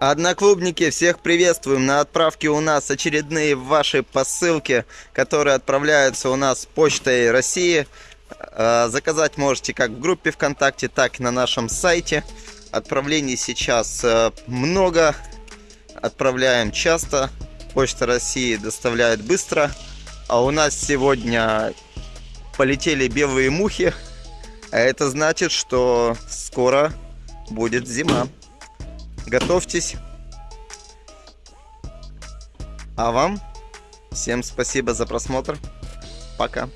Одноклубники, всех приветствуем! На отправке у нас очередные ваши посылки, которые отправляются у нас почтой России. Э, заказать можете как в группе ВКонтакте, так и на нашем сайте. Отправлений сейчас э, много, отправляем часто. Почта России доставляет быстро. А у нас сегодня полетели белые мухи. А это значит, что скоро будет зима. Готовьтесь. А вам всем спасибо за просмотр. Пока.